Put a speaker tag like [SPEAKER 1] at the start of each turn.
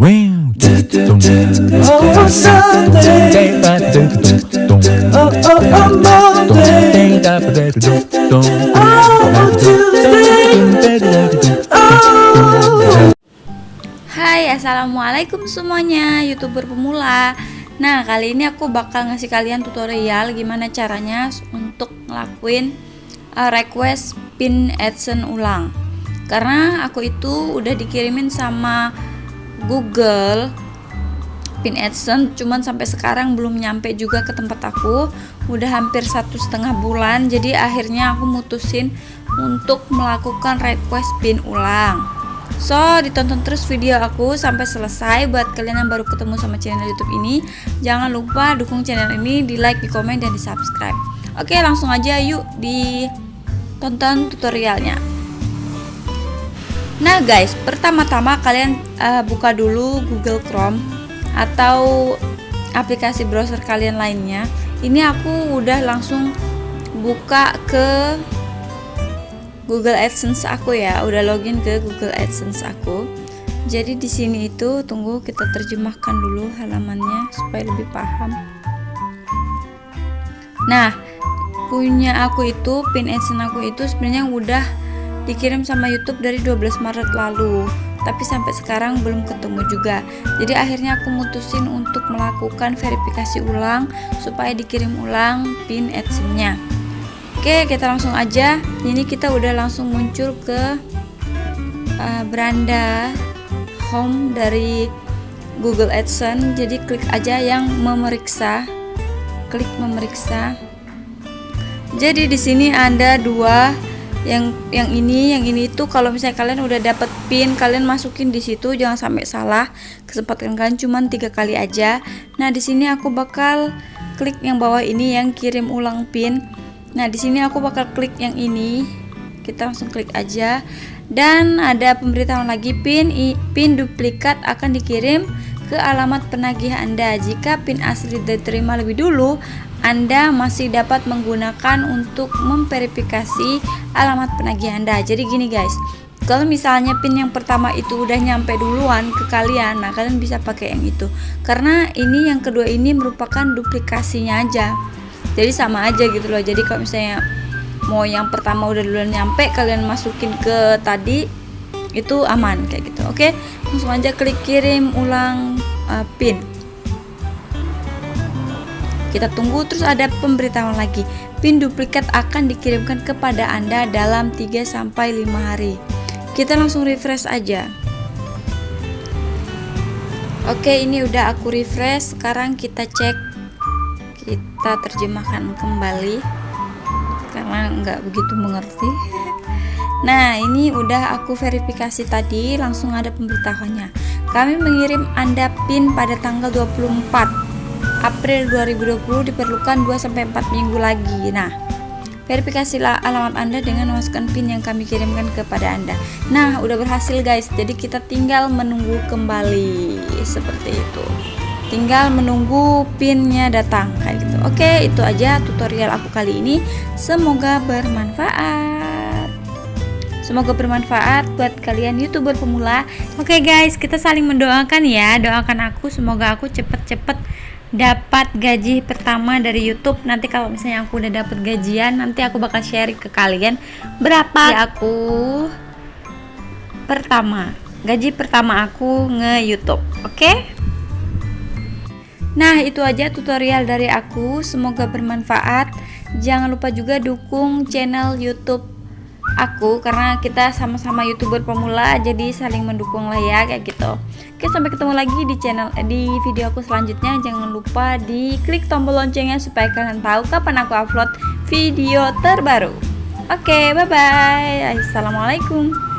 [SPEAKER 1] Hai assalamualaikum semuanya youtuber pemula. Nah kali ini aku bakal ngasih kalian tutorial gimana caranya untuk ngelakuin uh, request pin adsense ulang. Karena aku itu udah dikirimin sama Google pin adsense cuman sampai sekarang belum nyampe juga ke tempat aku udah hampir satu setengah bulan jadi akhirnya aku mutusin untuk melakukan request pin ulang So, ditonton terus video aku sampai selesai buat kalian yang baru ketemu sama channel YouTube ini. Jangan lupa dukung channel ini di like, di komen, dan di subscribe. Oke, langsung aja yuk ditonton tutorialnya. Nah, guys, pertama-tama kalian uh, buka dulu Google Chrome atau aplikasi browser kalian lainnya. Ini aku udah langsung buka ke Google AdSense aku ya, udah login ke Google AdSense aku. Jadi di sini itu tunggu kita terjemahkan dulu halamannya supaya lebih paham. Nah, punya aku itu pin AdSense aku itu sebenarnya udah dikirim sama YouTube dari 12 Maret lalu. Tapi sampai sekarang belum ketemu juga. Jadi akhirnya aku mutusin untuk melakukan verifikasi ulang supaya dikirim ulang pin AdSense-nya. Oke kita langsung aja ini kita udah langsung muncul ke uh, beranda home dari Google AdSense jadi klik aja yang memeriksa klik memeriksa jadi di sini ada dua yang yang ini yang ini itu kalau misalnya kalian udah dapet pin kalian masukin di situ jangan sampai salah kesempatan kalian cuma tiga kali aja nah di sini aku bakal klik yang bawah ini yang kirim ulang pin Nah, di sini aku bakal klik yang ini. Kita langsung klik aja. Dan ada pemberitahuan lagi pin pin duplikat akan dikirim ke alamat penagih Anda. Jika pin asli diterima lebih dulu, Anda masih dapat menggunakan untuk memverifikasi alamat penagih Anda. Jadi gini guys, kalau misalnya pin yang pertama itu udah nyampe duluan ke kalian, nah kalian bisa pakai yang itu. Karena ini yang kedua ini merupakan duplikasinya aja. Jadi sama aja gitu loh. Jadi kalau misalnya mau yang pertama udah duluan nyampe kalian masukin ke tadi itu aman kayak gitu. Oke? Langsung aja klik kirim ulang uh, pin kita tunggu terus ada pemberitahuan lagi. Pin duplikat akan dikirimkan kepada anda dalam 3-5 hari. Kita langsung refresh aja. Oke ini udah aku refresh. Sekarang kita cek. Kita terjemahkan kembali. Karena nggak begitu mengerti. Nah ini udah aku verifikasi tadi. Langsung ada pemberitahuannya. Kami mengirim anda pin pada tanggal 24 April 2020 diperlukan 2-4 minggu lagi. Nah verifikasilah alamat anda dengan memasukkan pin yang kami kirimkan kepada anda. Nah udah berhasil guys. Jadi kita tinggal menunggu kembali. Seperti itu. Tinggal menunggu pinnya datang kayak gitu. Oke itu aja tutorial aku kali ini. Semoga bermanfaat. Semoga bermanfaat buat kalian youtuber pemula. Oke guys. Kita saling mendoakan ya. Doakan aku. Semoga aku cepet-cepet dapat gaji pertama dari YouTube nanti kalau misalnya aku udah dapat gajian nanti aku bakal share ke kalian berapa ya aku pertama gaji pertama aku nge YouTube oke okay? Nah, itu aja tutorial dari aku. Semoga bermanfaat. Jangan lupa juga dukung channel YouTube aku karena kita sama-sama youtuber pemula jadi saling mendukung lah ya kayak gitu. Oke sampai ketemu lagi di channel di video aku selanjutnya. Jangan lupa di klik tombol loncengnya supaya kalian tahu kapan aku upload video terbaru. Oke bye bye assalamualaikum